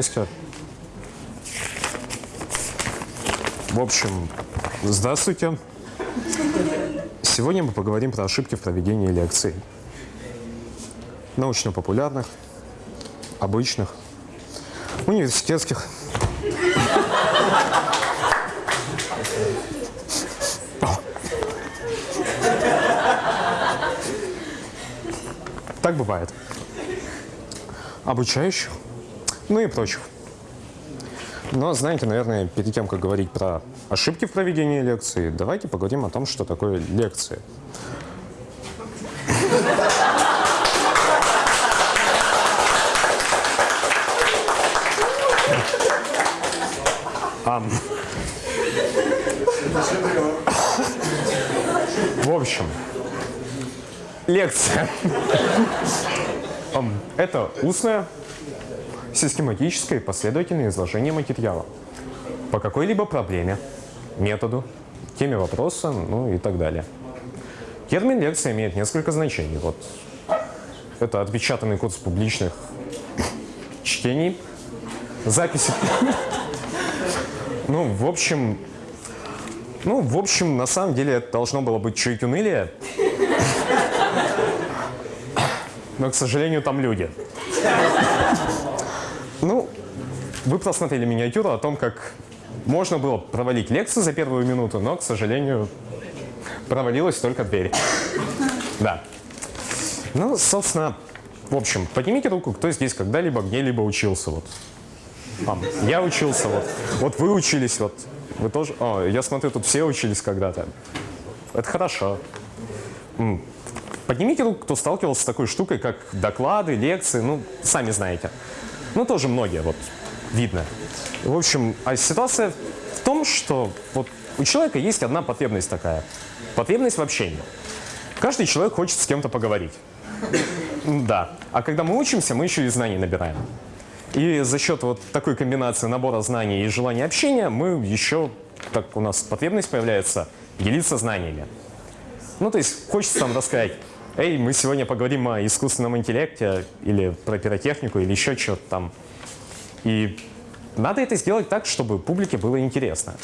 Здрасте. В общем, здравствуйте. Сегодня мы поговорим про ошибки в проведении лекций. Научно-популярных, обычных, университетских. Так бывает. Обучающих, ну и прочих. Но знаете, наверное, перед тем, как говорить про ошибки в проведении лекции, давайте поговорим о том, что такое лекция. В общем, лекция. Это устная, систематическое и последовательное изложение материала по какой-либо проблеме, методу, теме вопроса, ну и так далее. Термин лекция имеет несколько значений. Вот это отпечатанный курс публичных чтений, записи. Ну, в общем, ну, в общем, на самом деле это должно было быть чуть унылее. Но, к сожалению, там люди. Вы просмотрели миниатюру о том, как можно было провалить лекцию за первую минуту, но, к сожалению, провалилась только дверь. Да. Ну, собственно, в общем, поднимите руку, кто здесь когда-либо где-либо учился. Вот. А, я учился, вот. Вот вы учились, вот. Вы тоже? О, я смотрю, тут все учились когда-то. Это хорошо. Поднимите руку, кто сталкивался с такой штукой, как доклады, лекции, ну, сами знаете. Ну, тоже многие, вот, видно. В общем, а ситуация в том, что вот у человека есть одна потребность такая. Потребность в общении. Каждый человек хочет с кем-то поговорить. Да. А когда мы учимся, мы еще и знаний набираем. И за счет вот такой комбинации набора знаний и желания общения мы еще, так у нас потребность появляется, делиться знаниями. Ну, то есть хочется там рассказать, эй, мы сегодня поговорим о искусственном интеллекте или про пиротехнику или еще что-то там. И надо это сделать так, чтобы публике было интересно.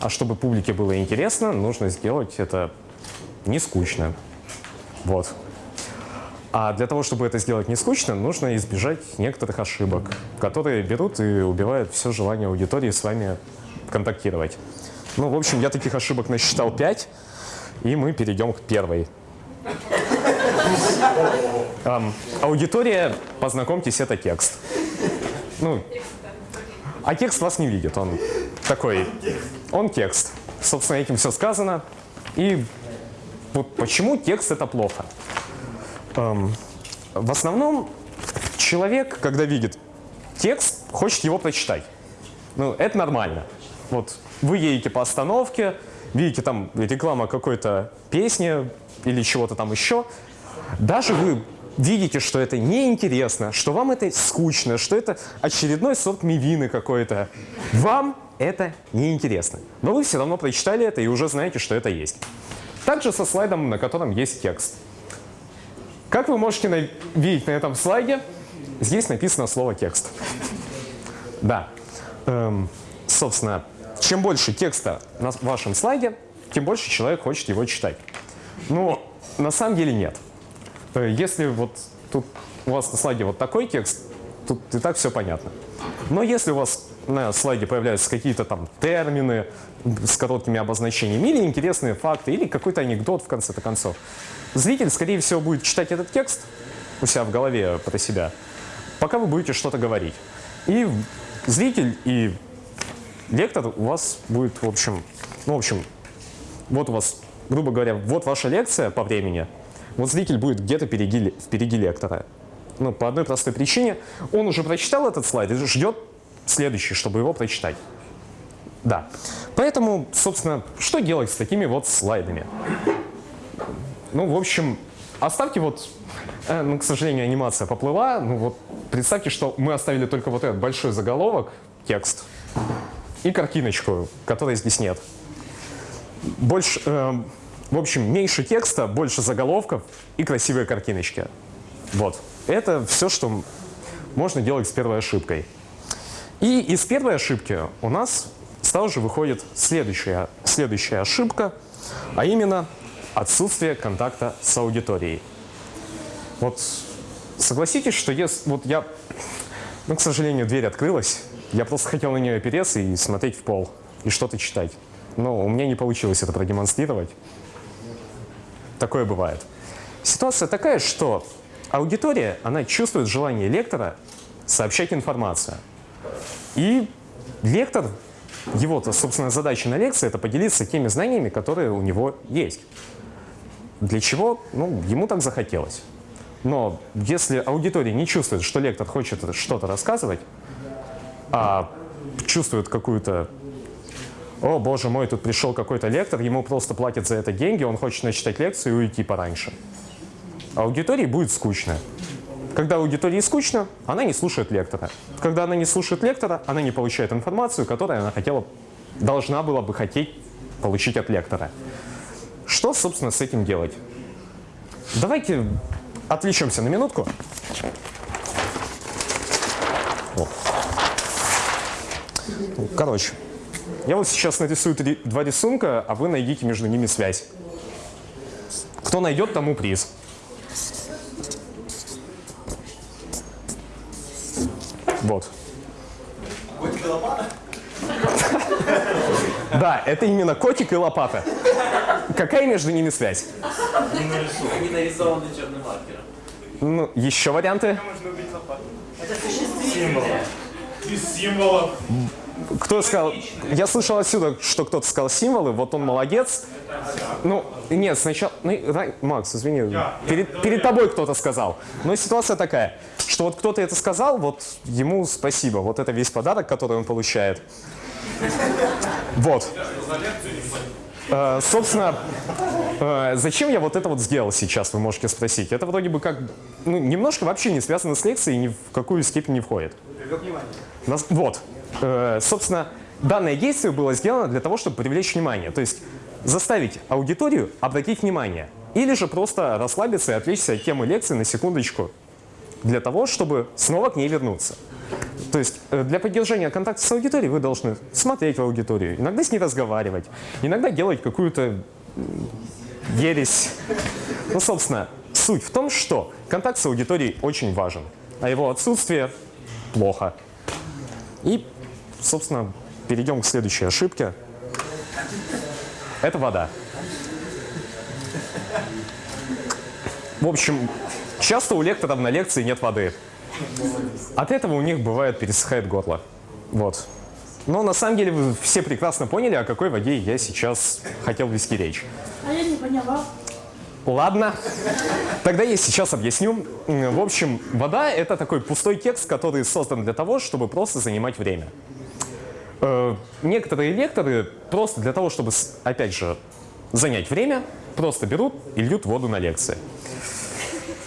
А чтобы публике было интересно, нужно сделать это не скучно. Вот. А для того, чтобы это сделать не скучно, нужно избежать некоторых ошибок, которые берут и убивают все желание аудитории с вами контактировать. Ну, в общем, я таких ошибок насчитал 5, и мы перейдем к первой. Аудитория, познакомьтесь, это текст. Ну, а текст вас не видит, он такой, он текст. Собственно, этим все сказано. И вот почему текст это плохо? Эм, в основном человек, когда видит текст, хочет его прочитать. Ну, это нормально. Вот вы едете по остановке, видите там реклама какой-то песни или чего-то там еще. Даже вы видите, что это неинтересно, что вам это скучно, что это очередной сорт мивины какой-то. Вам это неинтересно. Но вы все равно прочитали это и уже знаете, что это есть. Также со слайдом, на котором есть текст. Как вы можете на видеть на этом слайде, здесь написано слово «текст». Да. Эм, собственно, чем больше текста на вашем слайде, тем больше человек хочет его читать. Но на самом деле нет. Если вот тут у вас на слайде вот такой текст, тут и так все понятно. Но если у вас на слайде появляются какие-то там термины с короткими обозначениями или интересные факты, или какой-то анекдот в конце-то концов, зритель, скорее всего, будет читать этот текст у себя в голове про себя, пока вы будете что-то говорить. И зритель и лектор у вас будет, в общем, ну, в общем, вот у вас, грубо говоря, вот ваша лекция по времени, вот зритель будет где-то впереди, впереди лектора. Ну, по одной простой причине. Он уже прочитал этот слайд и ждет следующий, чтобы его прочитать. Да. Поэтому, собственно, что делать с такими вот слайдами? Ну, в общем, оставьте вот, э, ну, к сожалению, анимация поплыла. Ну вот, представьте, что мы оставили только вот этот большой заголовок, текст, и картиночку, которой здесь нет. Больше, э, в общем, меньше текста, больше заголовков и красивые картиночки. Вот. Это все, что можно делать с первой ошибкой. И из первой ошибки у нас сразу же выходит следующая, следующая ошибка, а именно отсутствие контакта с аудиторией. Вот согласитесь, что если, вот я, ну, к сожалению, дверь открылась, я просто хотел на нее опереться и смотреть в пол, и что-то читать. Но у меня не получилось это продемонстрировать. Такое бывает. Ситуация такая, что аудитория, она чувствует желание лектора сообщать информацию. И лектор, его-то, собственно, задача на лекции – это поделиться теми знаниями, которые у него есть. Для чего? Ну, ему так захотелось. Но если аудитория не чувствует, что лектор хочет что-то рассказывать, а чувствует какую-то «О, боже мой, тут пришел какой-то лектор, ему просто платят за это деньги, он хочет начитать лекцию и уйти пораньше». Аудитории будет скучно. Когда аудитории скучно, она не слушает лектора. Когда она не слушает лектора, она не получает информацию, которую она хотела, должна была бы хотеть получить от лектора. Что, собственно, с этим делать? Давайте отвлечемся на минутку. Короче, я вот сейчас нарисую три, два рисунка, а вы найдите между ними связь. Кто найдет, тому приз. Вот. Котик и лопата? Да, это именно котик и лопата. Какая между ними связь? Они нарисованы черным маркером. Ну, еще варианты? Это символ. Из символов. Кто сказал? Я слышал отсюда, что кто-то сказал символы, вот он молодец. Ну, нет, сначала... Ну, Макс, извини, перед, перед тобой кто-то сказал. Но ситуация такая, что вот кто-то это сказал, вот ему спасибо. Вот это весь подарок, который он получает. Вот. Э, собственно, э, зачем я вот это вот сделал сейчас, вы можете спросить. Это вроде бы как, ну, немножко вообще не связано с лекцией и ни в какую степень не входит. Нас, вот. Э, собственно, данное действие было сделано для того, чтобы привлечь внимание. То есть заставить аудиторию обратить внимание. Или же просто расслабиться и отвлечься от темы лекции на секундочку для того, чтобы снова к ней вернуться. То есть э, для поддержания контакта с аудиторией вы должны смотреть в аудиторию, иногда с ней разговаривать, иногда делать какую-то ересь. Ну, собственно, суть в том, что контакт с аудиторией очень важен, а его отсутствие плохо. И, собственно, перейдем к следующей ошибке. Это вода. В общем, часто у лекторов на лекции нет воды. От этого у них бывает пересыхает горло. Вот. Но на самом деле вы все прекрасно поняли, о какой воде я сейчас хотел вести речь. А я не поняла. Ладно, тогда я сейчас объясню. В общем, вода — это такой пустой текст, который создан для того, чтобы просто занимать время. Э, некоторые лекторы просто для того, чтобы, опять же, занять время, просто берут и льют воду на лекции.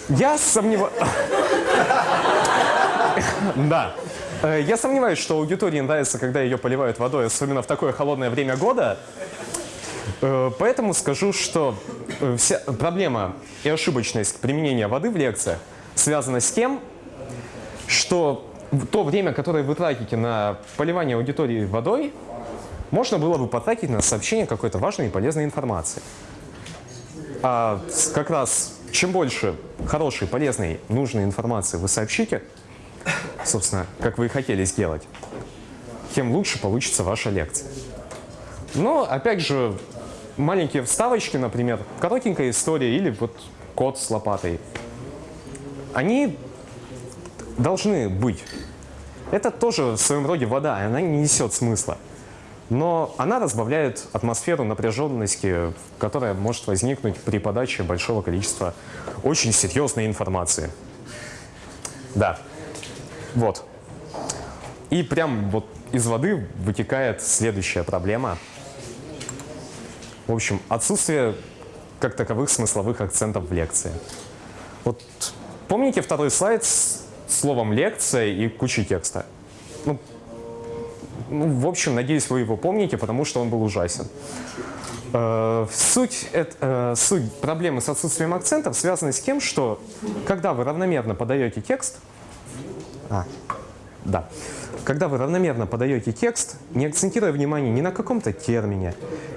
Я сомневаюсь... Да. Э, я сомневаюсь, что аудитории нравится, когда ее поливают водой, особенно в такое холодное время года. Э, поэтому скажу, что вся проблема и ошибочность применения воды в лекциях связана с тем, что то время, которое вы тратите на поливание аудитории водой, можно было бы потратить на сообщение какой-то важной и полезной информации. А как раз чем больше хорошей, полезной, нужной информации вы сообщите, собственно, как вы и хотели сделать, тем лучше получится ваша лекция. Но, опять же, маленькие вставочки, например, коротенькая история или вот кот с лопатой, они должны быть. Это тоже в своем роде вода, она не несет смысла. Но она разбавляет атмосферу напряженности, которая может возникнуть при подаче большого количества очень серьезной информации. Да. Вот. И прям вот из воды вытекает следующая проблема. В общем, отсутствие как таковых смысловых акцентов в лекции. Вот помните второй слайд с словом «лекция» и кучей текста? Ну, ну, в общем, надеюсь, вы его помните, потому что он был ужасен. Э, суть, это, э, суть проблемы с отсутствием акцентов связана с тем, что когда вы равномерно подаете текст, а, да. Когда вы равномерно подаете текст, не акцентируя внимание ни на каком-то термине,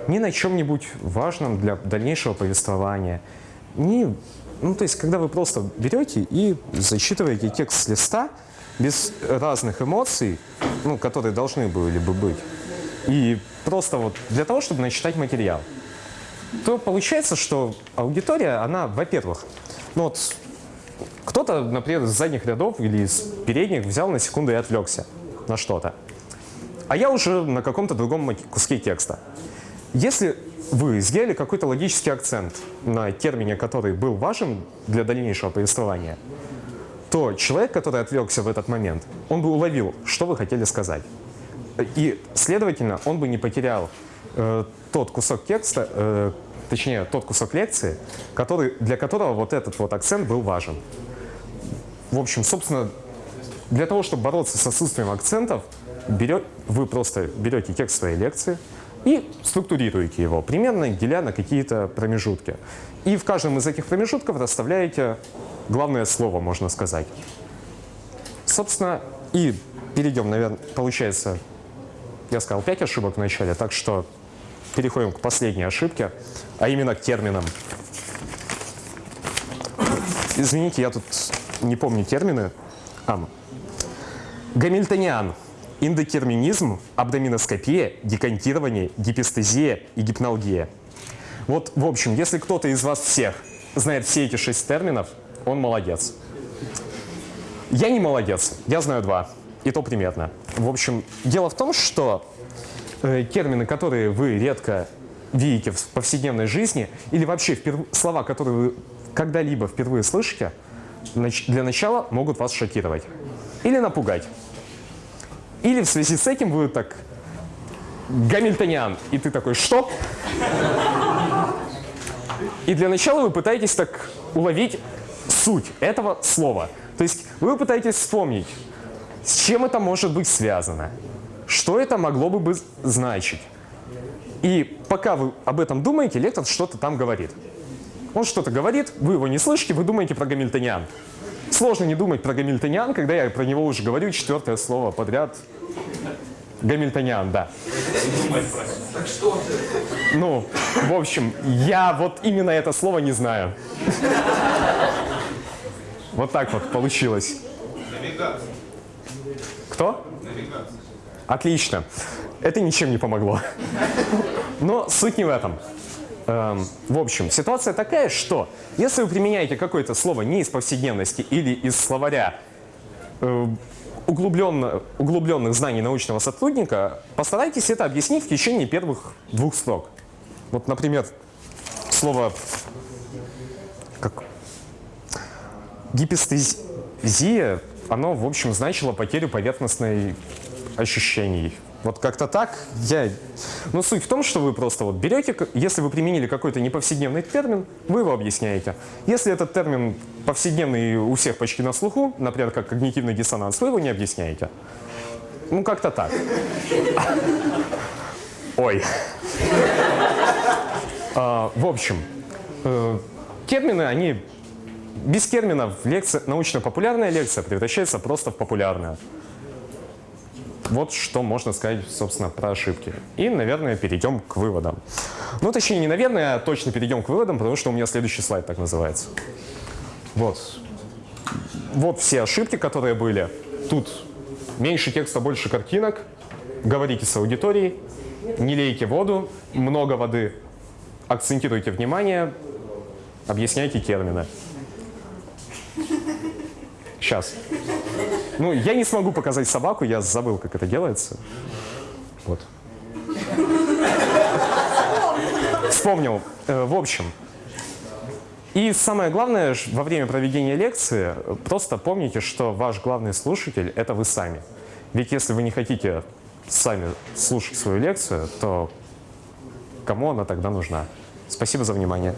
ни на чем-нибудь важном для дальнейшего повествования, ни, ну, то есть, когда вы просто берете и зачитываете текст с листа без разных эмоций, ну, которые должны были бы быть, и просто вот для того, чтобы начитать материал, то получается, что аудитория, она, во-первых, ну вот кто-то, например, из задних рядов или из передних взял на секунду и отвлекся на что-то. А я уже на каком-то другом куске текста. Если вы сделали какой-то логический акцент на термине, который был важен для дальнейшего повествования, то человек, который отвлекся в этот момент, он бы уловил, что вы хотели сказать. И, следовательно, он бы не потерял э, тот кусок текста, э, точнее, тот кусок лекции, который, для которого вот этот вот акцент был важен. В общем, собственно, для того, чтобы бороться с отсутствием акцентов, берет, вы просто берете текст своей лекции и структурируете его, примерно деля на какие-то промежутки. И в каждом из этих промежутков расставляете главное слово, можно сказать. Собственно, и перейдем, наверное, получается, я сказал 5 ошибок в начале, так что переходим к последней ошибке, а именно к терминам. Извините, я тут не помню термины. А. Гамильтониан. Индотерминизм, абдоминоскопия, декантирование, гипестезия и гипналгия. Вот, в общем, если кто-то из вас всех знает все эти шесть терминов, он молодец. Я не молодец, я знаю два, и то примерно. В общем, дело в том, что э, термины, которые вы редко видите в повседневной жизни, или вообще слова, которые вы когда-либо впервые слышите, для начала могут вас шокировать или напугать. Или в связи с этим вы так Гамильтониан, и ты такой, что? И для начала вы пытаетесь так уловить суть этого слова. То есть вы пытаетесь вспомнить, с чем это может быть связано, что это могло бы значить. И пока вы об этом думаете, лектор что-то там говорит. Он что-то говорит, вы его не слышите, вы думаете про гамильтониан. Сложно не думать про гамильтониан, когда я про него уже говорю четвертое слово подряд. Гамильтониан, да. Так что? Ну, в общем, я вот именно это слово не знаю. Вот так вот получилось. Навигация. Кто? Навигация. Отлично. Это ничем не помогло. Но суть не в этом. Эм, в общем, ситуация такая, что если вы применяете какое-то слово не из повседневности или из словаря э, углубленно, углубленных знаний научного сотрудника, постарайтесь это объяснить в течение первых двух строк. Вот, например, слово как гипестезия, оно, в общем, значило потерю поверхностной ощущений. Вот как-то так я... Но суть в том, что вы просто вот берете, если вы применили какой-то неповседневный термин, вы его объясняете. Если этот термин повседневный у всех почти на слуху, например, как когнитивный диссонанс, вы его не объясняете. Ну, как-то так. Ой. А, в общем, э, термины, они без терминов лекция, научно-популярная лекция превращается просто в популярную. Вот что можно сказать, собственно, про ошибки. И, наверное, перейдем к выводам. Ну, точнее, не наверное, а точно перейдем к выводам, потому что у меня следующий слайд так называется. Вот. Вот все ошибки, которые были. Тут меньше текста, больше картинок. Говорите с аудиторией. Не лейте воду, много воды. Акцентируйте внимание, объясняйте термины. Сейчас. Ну, я не смогу показать собаку, я забыл, как это делается. Вот. Вспомнил. Э, в общем, и самое главное, во время проведения лекции, просто помните, что ваш главный слушатель – это вы сами. Ведь если вы не хотите сами слушать свою лекцию, то кому она тогда нужна? Спасибо за внимание.